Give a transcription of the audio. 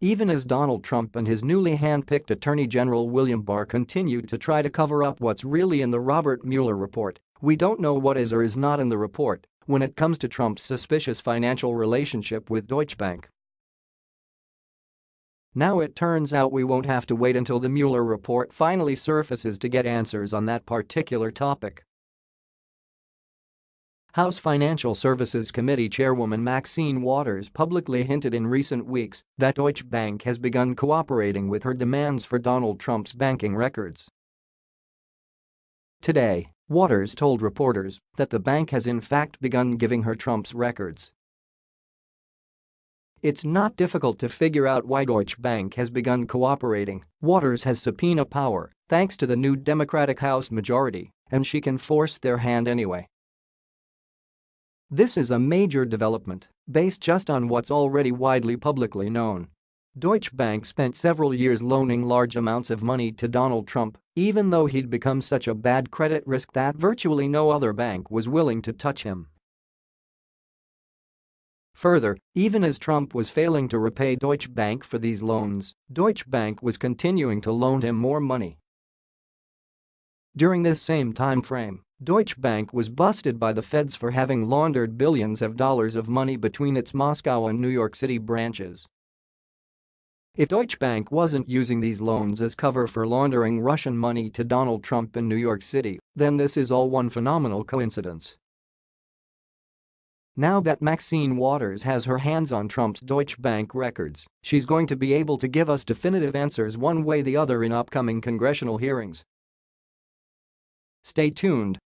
Even as Donald Trump and his newly hand-picked Attorney General William Barr continue to try to cover up what's really in the Robert Mueller report, we don't know what is or is not in the report when it comes to Trump's suspicious financial relationship with Deutsche Bank. Now it turns out we won't have to wait until the Mueller report finally surfaces to get answers on that particular topic. House Financial Services Committee Chairwoman Maxine Waters publicly hinted in recent weeks that Deutsche Bank has begun cooperating with her demands for Donald Trump's banking records. Today, Waters told reporters that the bank has in fact begun giving her Trump's records. It's not difficult to figure out why Deutsche Bank has begun cooperating. Waters has subpoena power thanks to the new Democratic House majority, and she can force their hand anyway. This is a major development based just on what's already widely publicly known. Deutsche Bank spent several years loaning large amounts of money to Donald Trump, even though he'd become such a bad credit risk that virtually no other bank was willing to touch him. Further, even as Trump was failing to repay Deutsche Bank for these loans, Deutsche Bank was continuing to loan him more money. During this same time frame, Deutsche Bank was busted by the feds for having laundered billions of dollars of money between its Moscow and New York City branches. If Deutsche Bank wasn't using these loans as cover for laundering Russian money to Donald Trump in New York City, then this is all one phenomenal coincidence. Now that Maxine Waters has her hands on Trump's Deutsche Bank records, she's going to be able to give us definitive answers one way the other in upcoming congressional hearings. Stay tuned